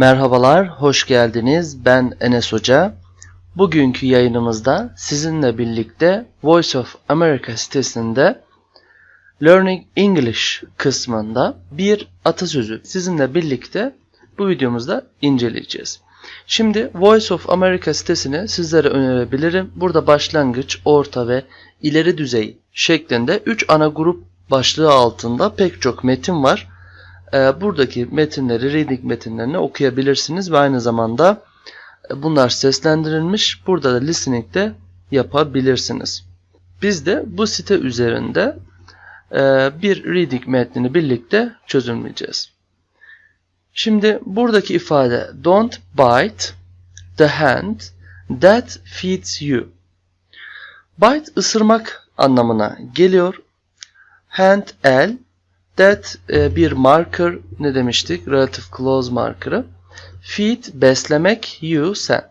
Merhabalar, hoş geldiniz. Ben Enes Hoca. Bugünkü yayınımızda sizinle birlikte Voice of America sitesinde Learning English kısmında bir atasözü sizinle birlikte bu videomuzda inceleyeceğiz. Şimdi Voice of America sitesini sizlere önerebilirim. Burada başlangıç, orta ve ileri düzey şeklinde 3 ana grup başlığı altında pek çok metin var. Ee, buradaki metinleri, reading metinlerini okuyabilirsiniz ve aynı zamanda e, bunlar seslendirilmiş. Burada da listening de yapabilirsiniz. Biz de bu site üzerinde e, bir reading metnini birlikte çözümleyeceğiz. Şimdi buradaki ifade don't bite the hand that feeds you. Bite ısırmak anlamına geliyor. Hand el that e, bir marker ne demiştik? Relative clause marker'ı. Feed beslemek you sen.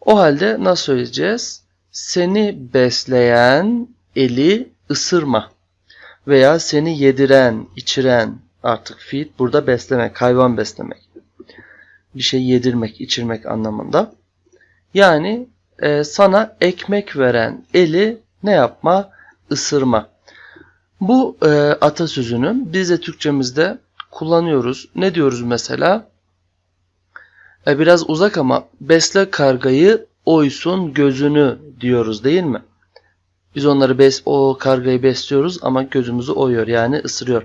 O halde nasıl söyleyeceğiz? Seni besleyen eli ısırma. Veya seni yediren, içiren artık feed burada beslemek, hayvan beslemek. Bir şey yedirmek, içirmek anlamında. Yani e, sana ekmek veren eli ne yapma? Isırma. Bu e, atasözünü biz de Türkçemizde kullanıyoruz. Ne diyoruz mesela? E, biraz uzak ama besle kargayı oysun gözünü diyoruz değil mi? Biz onları bes o kargayı besliyoruz ama gözümüzü oyuyor yani ısırıyor.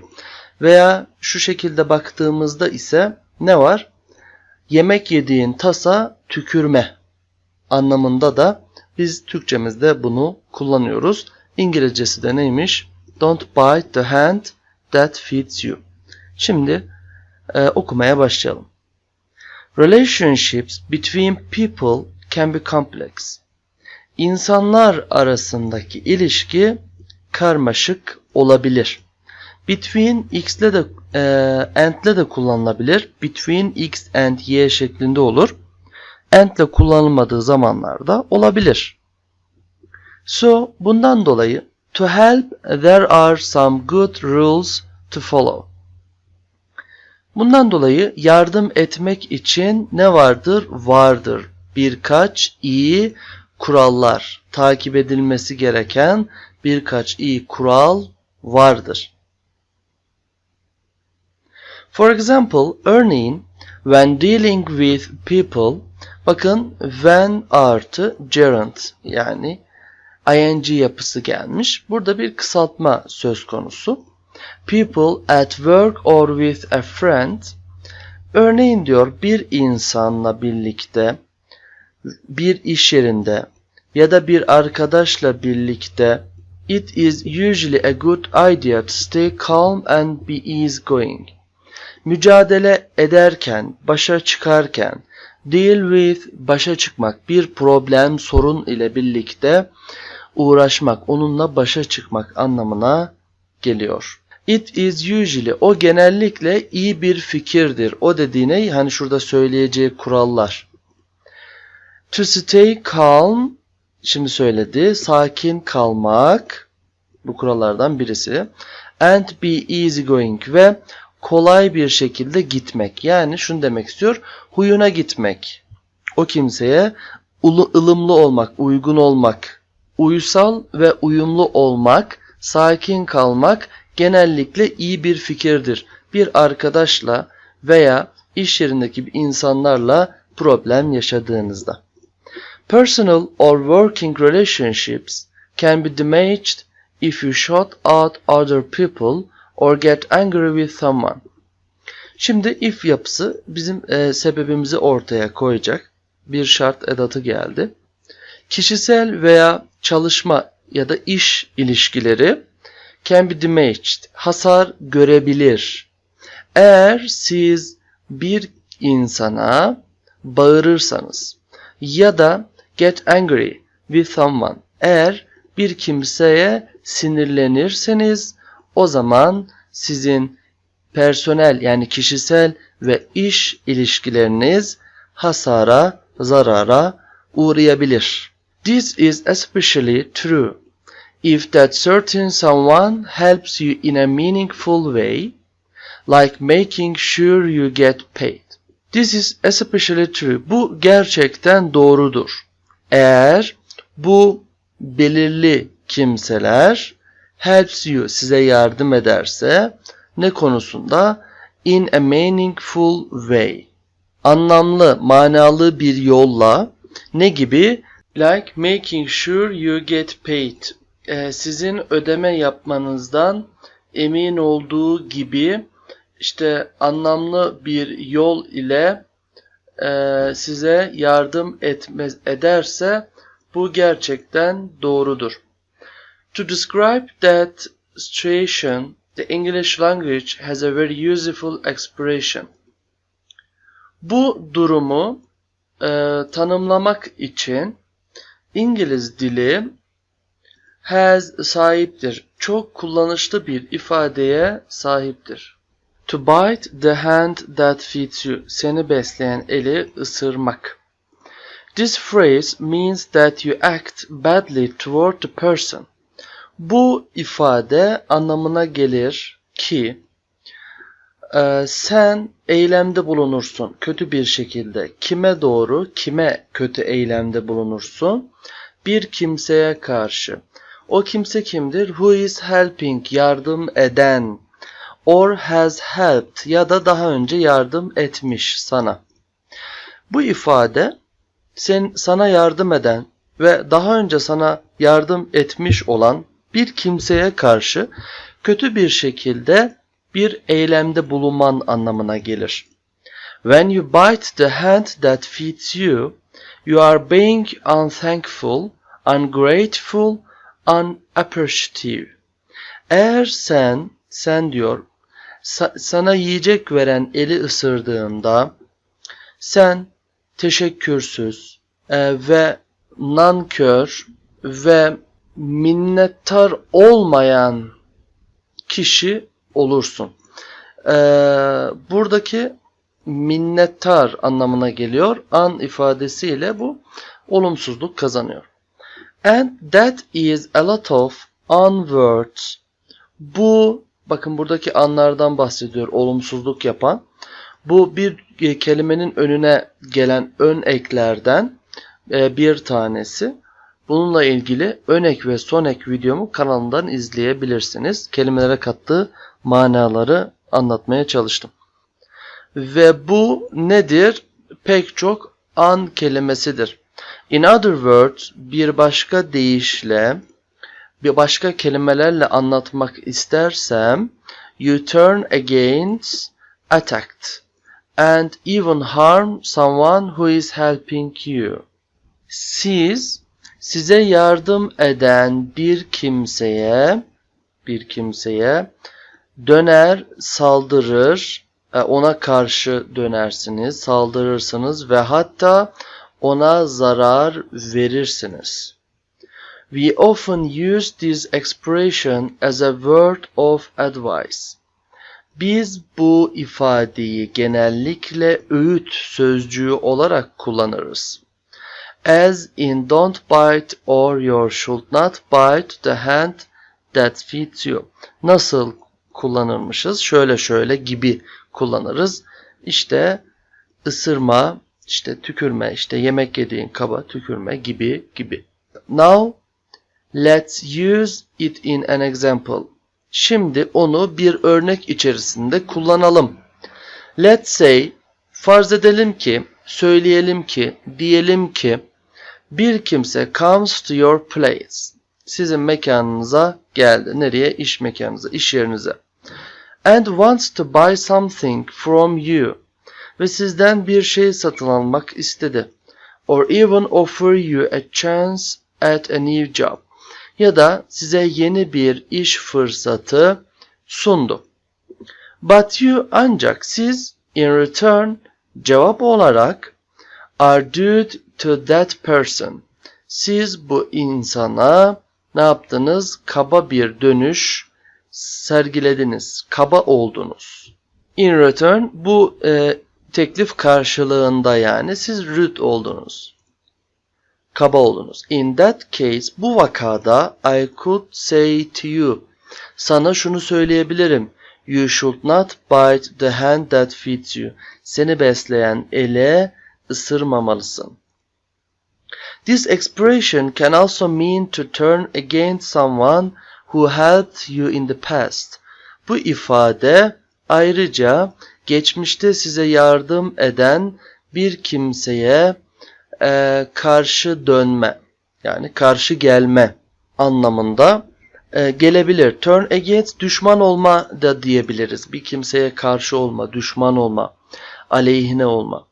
Veya şu şekilde baktığımızda ise ne var? Yemek yediğin tasa tükürme anlamında da biz Türkçemizde bunu kullanıyoruz. İngilizcesi de neymiş? Don't bite the hand that feeds you. Şimdi e, okumaya başlayalım. Relationships between people can be complex. İnsanlar arasındaki ilişki karmaşık olabilir. Between x ile de e, and ile de kullanılabilir. Between x and y şeklinde olur. And ile kullanılmadığı zamanlarda olabilir. So bundan dolayı To help, there are some good rules to follow. Bundan dolayı yardım etmek için ne vardır? Vardır. Birkaç iyi kurallar, takip edilmesi gereken birkaç iyi kural vardır. For example, örneğin when dealing with people, bakın when artı gerund yani ing yapısı gelmiş. Burada bir kısaltma söz konusu. People at work or with a friend. Örneğin diyor bir insanla birlikte, bir iş yerinde ya da bir arkadaşla birlikte It is usually a good idea to stay calm and be easygoing. Mücadele ederken, başa çıkarken, deal with, başa çıkmak, bir problem, sorun ile birlikte uğraşmak, onunla başa çıkmak anlamına geliyor. It is usually o genellikle iyi bir fikirdir. O dediğine hani şurada söyleyeceği kurallar. To stay calm şimdi söyledi. Sakin kalmak bu kurallardan birisi. And be easy going ve kolay bir şekilde gitmek. Yani şunu demek istiyor. Huyuna gitmek. O kimseye ılımlı olmak, uygun olmak, uysal ve uyumlu olmak, sakin kalmak genellikle iyi bir fikirdir. Bir arkadaşla veya iş yerindeki insanlarla problem yaşadığınızda. Personal or working relationships can be damaged if you shut out other people or get angry with someone. Şimdi if yapısı bizim e, sebebimizi ortaya koyacak. Bir şart edatı geldi. Kişisel veya çalışma ya da iş ilişkileri can be damaged. Hasar görebilir. Eğer siz bir insana bağırırsanız ya da get angry with someone eğer bir kimseye sinirlenirseniz o zaman sizin personel yani kişisel ve iş ilişkileriniz hasara, zarara uğrayabilir. This is especially true if that certain someone helps you in a meaningful way, like making sure you get paid. This is especially true. Bu gerçekten doğrudur. Eğer bu belirli kimseler helps you size yardım ederse ne konusunda? İn a meaningful way. Anlamlı manalı bir yolla. Ne gibi? Like making sure you get paid. Ee, sizin ödeme yapmanızdan emin olduğu gibi işte anlamlı bir yol ile e, size yardım etmez ederse bu gerçekten doğrudur. To describe that situation, the English language has a very useful expression. Bu durumu e, tanımlamak için İngiliz dili has sahiptir. Çok kullanışlı bir ifadeye sahiptir. To bite the hand that feeds you. Seni besleyen eli ısırmak. This phrase means that you act badly toward the person. Bu ifade anlamına gelir ki e, sen eylemde bulunursun kötü bir şekilde. Kime doğru, kime kötü eylemde bulunursun? Bir kimseye karşı. O kimse kimdir? Who is helping, yardım eden. Or has helped ya da daha önce yardım etmiş sana. Bu ifade sen sana yardım eden ve daha önce sana yardım etmiş olan bir kimseye karşı kötü bir şekilde bir eylemde bulunman anlamına gelir. When you bite the hand that feeds you, you are being unthankful, ungrateful, unappreciative. Eğer sen, sen diyor, sa- sana yiyecek veren eli ısırdığında, sen teşekkürsüz e, ve nankör ve minnettar olmayan kişi olursun. Ee, buradaki minnettar anlamına geliyor. An ifadesiyle bu olumsuzluk kazanıyor. And that is a lot of unwords. Bu bakın buradaki anlardan bahsediyor olumsuzluk yapan. Bu bir e, kelimenin önüne gelen ön eklerden e, bir tanesi. Bununla ilgili ön ek ve son ek videomu kanalımdan izleyebilirsiniz. Kelimelere kattığı manaları anlatmaya çalıştım. Ve bu nedir? Pek çok an kelimesidir. In other words, bir başka deyişle, bir başka kelimelerle anlatmak istersem, you turn against, attacked, and even harm someone who is helping you. Siz, size yardım eden bir kimseye, bir kimseye döner, saldırır, e, ona karşı dönersiniz, saldırırsınız ve hatta ona zarar verirsiniz. We often use this expression as a word of advice. Biz bu ifadeyi genellikle öğüt sözcüğü olarak kullanırız. As in don't bite or you should not bite the hand that feeds you. Nasıl kullanırmışız? Şöyle şöyle gibi kullanırız. İşte ısırma, işte tükürme, işte yemek yediğin kaba tükürme gibi gibi. Now let's use it in an example. Şimdi onu bir örnek içerisinde kullanalım. Let's say farz edelim ki, söyleyelim ki, diyelim ki bir kimse comes to your place. Sizin mekanınıza geldi. Nereye? İş mekanınıza, iş yerinize. And wants to buy something from you. Ve sizden bir şey satın almak istedi. Or even offer you a chance at a new job. Ya da size yeni bir iş fırsatı sundu. But you ancak siz in return cevap olarak are due to that person. Siz bu insana ne yaptınız? Kaba bir dönüş sergilediniz. Kaba oldunuz. In return bu e, teklif karşılığında yani siz rude oldunuz. Kaba oldunuz. In that case bu vakada I could say to you sana şunu söyleyebilirim. You should not bite the hand that feeds you. Seni besleyen ele ısırmamalısın. This expression can also mean to turn against someone who helped you in the past. Bu ifade ayrıca geçmişte size yardım eden bir kimseye e, karşı dönme yani karşı gelme anlamında e, gelebilir. Turn against düşman olma da diyebiliriz. Bir kimseye karşı olma, düşman olma, aleyhine olma.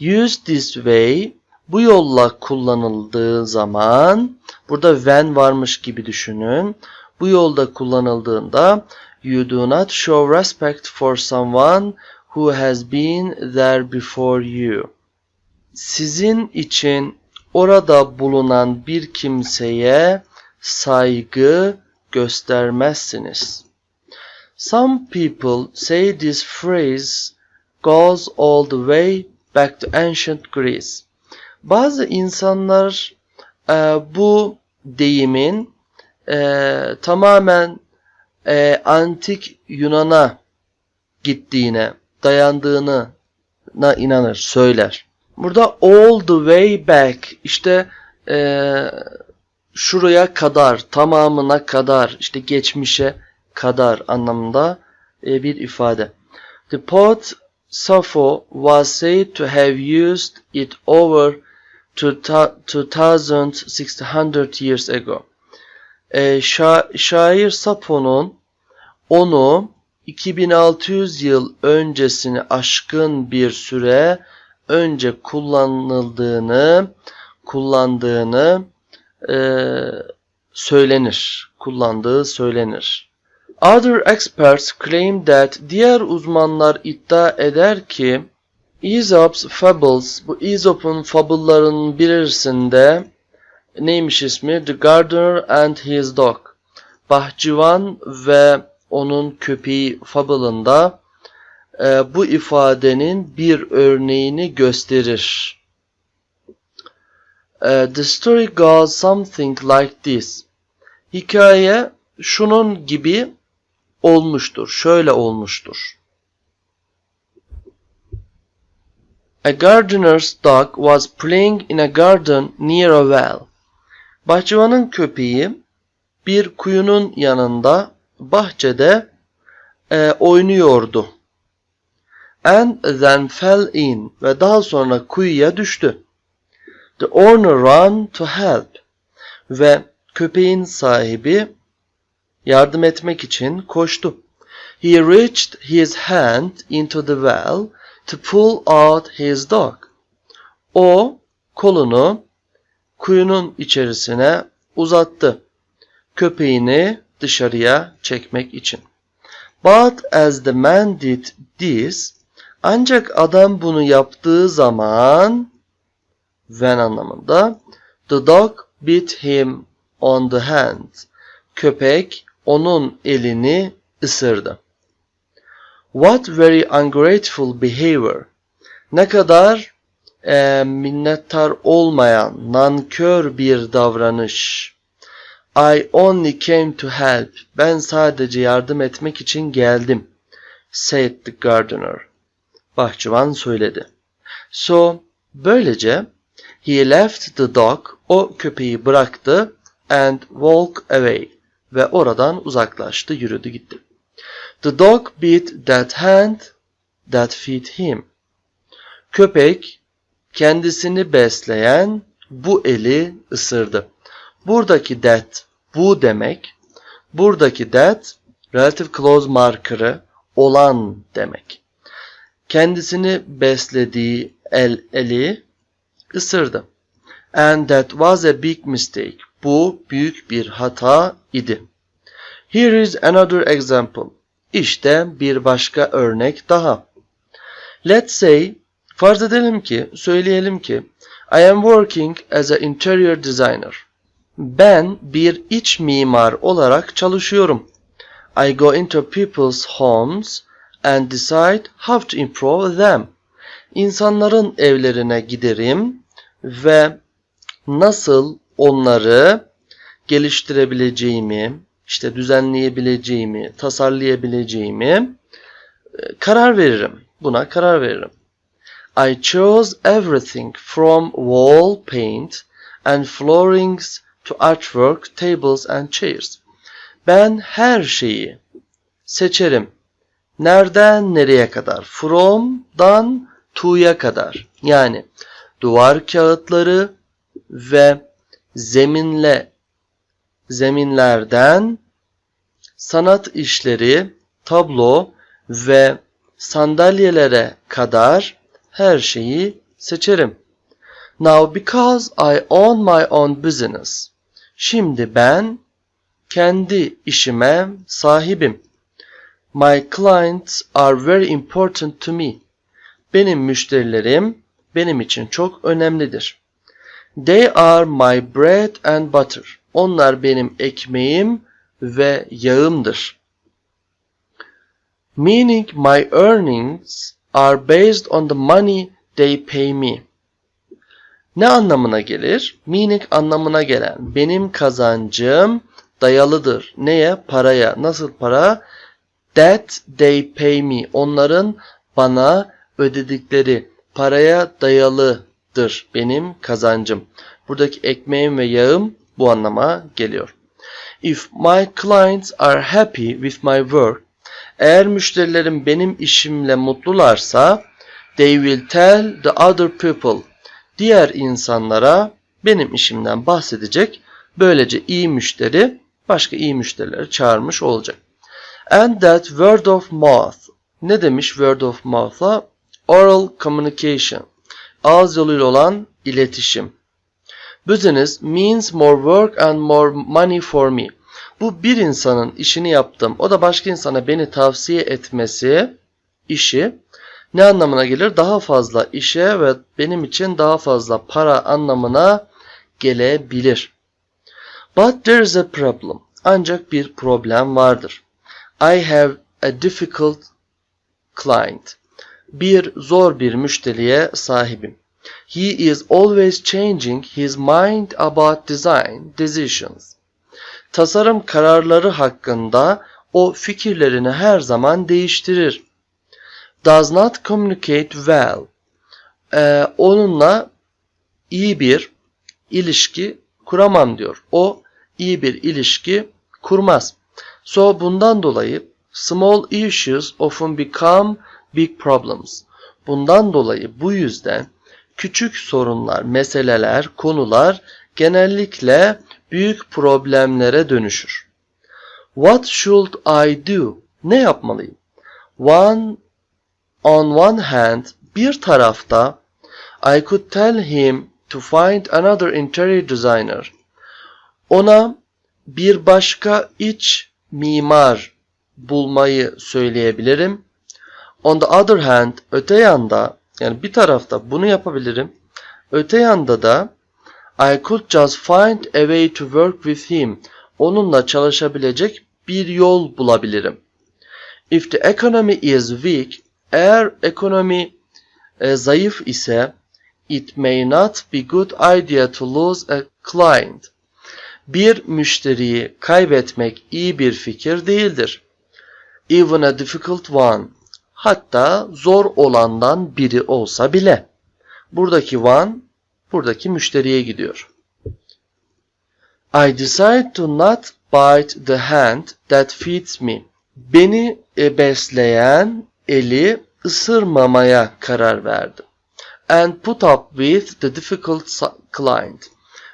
Use this way bu yolla kullanıldığı zaman burada when varmış gibi düşünün. Bu yolda kullanıldığında you do not show respect for someone who has been there before you. Sizin için orada bulunan bir kimseye saygı göstermezsiniz. Some people say this phrase goes all the way back to ancient Greece. Bazı insanlar e, bu deyimin e, tamamen e, antik Yunan'a gittiğine, dayandığını na inanır, söyler. Burada all the way back işte e, şuraya kadar, tamamına kadar, işte geçmişe kadar anlamında e, bir ifade. The poet Sappho was said to have used it over 2600 years ago. E, şa şair Sappho'nun onu 2600 yıl öncesini aşkın bir süre önce kullanıldığını, kullandığını e, söylenir. Kullandığı söylenir. Other experts claim that diğer uzmanlar iddia eder ki Aesop's Fables, bu Aesop'un fabullarının birisinde neymiş ismi? The Gardener and His Dog. Bahçıvan ve onun köpeği fabulında e, bu ifadenin bir örneğini gösterir. E, the story goes something like this. Hikaye şunun gibi olmuştur. Şöyle olmuştur. A gardener's dog was playing in a garden near a well. Bahçıvanın köpeği bir kuyunun yanında bahçede e, oynuyordu. And then fell in ve daha sonra kuyuya düştü. The owner ran to help ve köpeğin sahibi yardım etmek için koştu. He reached his hand into the well to pull out his dog. O kolunu kuyunun içerisine uzattı. Köpeğini dışarıya çekmek için. But as the man did this, ancak adam bunu yaptığı zaman when anlamında the dog bit him on the hand. Köpek onun elini ısırdı. What very ungrateful behavior. Ne kadar e, minnettar olmayan, nankör bir davranış. I only came to help. Ben sadece yardım etmek için geldim. Said the gardener. Bahçıvan söyledi. So, böylece he left the dog. O köpeği bıraktı and walk away. Ve oradan uzaklaştı, yürüdü gitti. The dog bit that hand that fed him. Köpek kendisini besleyen bu eli ısırdı. Buradaki that bu demek. Buradaki that relative clause marker'ı olan demek. Kendisini beslediği el eli ısırdı. And that was a big mistake. Bu büyük bir hata idi. Here is another example. İşte bir başka örnek daha. Let's say, farz edelim ki, söyleyelim ki, I am working as an interior designer. Ben bir iç mimar olarak çalışıyorum. I go into people's homes and decide how to improve them. İnsanların evlerine giderim ve nasıl onları geliştirebileceğimi, işte düzenleyebileceğimi, tasarlayabileceğimi e, karar veririm. Buna karar veririm. I chose everything from wall paint and floorings to artwork, tables and chairs. Ben her şeyi seçerim. Nereden nereye kadar? From'dan to'ya kadar. Yani duvar kağıtları ve zeminle zeminlerden sanat işleri, tablo ve sandalyelere kadar her şeyi seçerim. Now because I own my own business. Şimdi ben kendi işime sahibim. My clients are very important to me. Benim müşterilerim benim için çok önemlidir. They are my bread and butter. Onlar benim ekmeğim ve yağımdır. Meaning my earnings are based on the money they pay me. Ne anlamına gelir? Meaning anlamına gelen benim kazancım dayalıdır. Neye? Paraya. Nasıl para? That they pay me. Onların bana ödedikleri paraya dayalıdır benim kazancım. Buradaki ekmeğim ve yağım bu anlama geliyor. If my clients are happy with my work, eğer müşterilerim benim işimle mutlularsa, they will tell the other people, diğer insanlara benim işimden bahsedecek. Böylece iyi müşteri başka iyi müşterileri çağırmış olacak. And that word of mouth. Ne demiş word of mouth'a? Oral communication. Ağız yoluyla olan iletişim. Business means more work and more money for me. Bu bir insanın işini yaptım. O da başka insana beni tavsiye etmesi işi ne anlamına gelir? Daha fazla işe ve benim için daha fazla para anlamına gelebilir. But there is a problem. Ancak bir problem vardır. I have a difficult client. Bir zor bir müşteriye sahibim. He is always changing his mind about design decisions. Tasarım kararları hakkında o fikirlerini her zaman değiştirir. Does not communicate well. Ee, onunla iyi bir ilişki kuramam diyor. O iyi bir ilişki kurmaz. So bundan dolayı small issues often become big problems. Bundan dolayı bu yüzden küçük sorunlar, meseleler, konular genellikle büyük problemlere dönüşür. What should I do? Ne yapmalıyım? One on one hand bir tarafta I could tell him to find another interior designer. Ona bir başka iç mimar bulmayı söyleyebilirim. On the other hand, öte yanda yani bir tarafta bunu yapabilirim. Öte yanda da I could just find a way to work with him. Onunla çalışabilecek bir yol bulabilirim. If the economy is weak, eğer ekonomi e, zayıf ise it may not be good idea to lose a client. Bir müşteriyi kaybetmek iyi bir fikir değildir. Even a difficult one. Hatta zor olandan biri olsa bile. Buradaki one buradaki müşteriye gidiyor. I decide to not bite the hand that feeds me. Beni e, besleyen eli ısırmamaya karar verdim. And put up with the difficult client.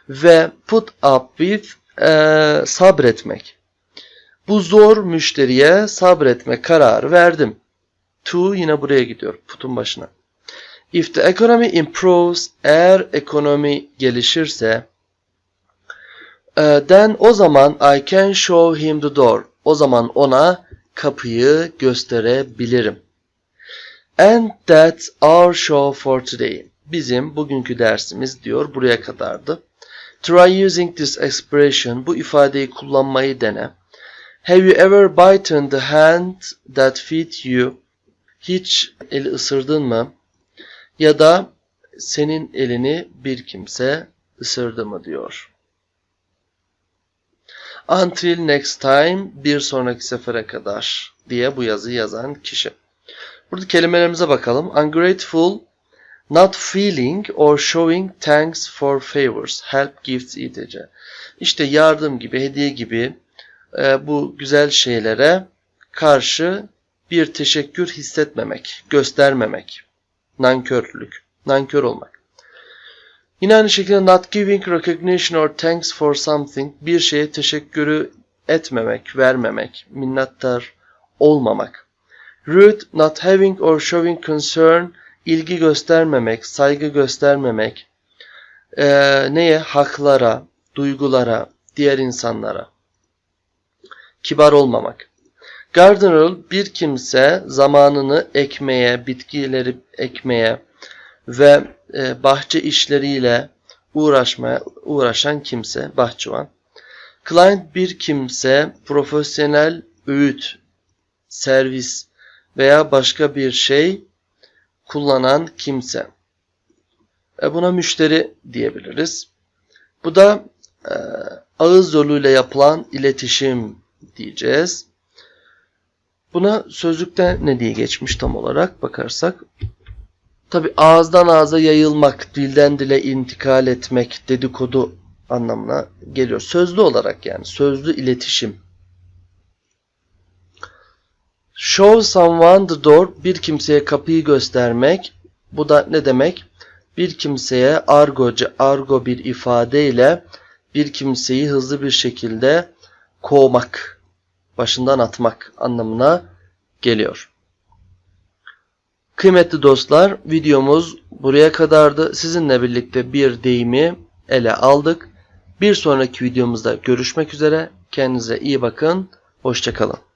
Ve put up with e, sabretmek. Bu zor müşteriye sabretme kararı verdim. To yine buraya gidiyor. Put'un başına. If the economy improves, eğer ekonomi gelişirse, then o zaman I can show him the door. O zaman ona kapıyı gösterebilirim. And that's our show for today. Bizim bugünkü dersimiz diyor buraya kadardı. Try using this expression. Bu ifadeyi kullanmayı dene. Have you ever bitten the hand that feed you? Hiç eli ısırdın mı? Ya da senin elini bir kimse ısırdı mı diyor. Until next time bir sonraki sefere kadar diye bu yazıyı yazan kişi. Burada kelimelerimize bakalım. Ungrateful, not feeling or showing thanks for favors, help, gifts, etc. İşte yardım gibi, hediye gibi e, bu güzel şeylere karşı bir teşekkür hissetmemek, göstermemek. Nankörlük, nankör olmak. Yine aynı şekilde not giving recognition or thanks for something, bir şeye teşekkürü etmemek, vermemek, minnettar olmamak. Rude, not having or showing concern, ilgi göstermemek, saygı göstermemek. Ee, neye? Haklara, duygulara, diğer insanlara. Kibar olmamak. Gardener, bir kimse zamanını ekmeye, bitkileri ekmeye ve e, bahçe işleriyle uğraşmaya uğraşan kimse, bahçıvan. Client bir kimse, profesyonel öğüt, servis veya başka bir şey kullanan kimse. E buna müşteri diyebiliriz. Bu da e, ağız yoluyla yapılan iletişim diyeceğiz. Buna sözlükte ne diye geçmiş tam olarak bakarsak. Tabi ağızdan ağza yayılmak, dilden dile intikal etmek, dedikodu anlamına geliyor. Sözlü olarak yani sözlü iletişim. Show someone the door, bir kimseye kapıyı göstermek. Bu da ne demek? Bir kimseye argoca, argo bir ifadeyle bir kimseyi hızlı bir şekilde kovmak, başından atmak anlamına geliyor. Kıymetli dostlar, videomuz buraya kadardı. Sizinle birlikte bir deyimi ele aldık. Bir sonraki videomuzda görüşmek üzere. Kendinize iyi bakın. Hoşçakalın.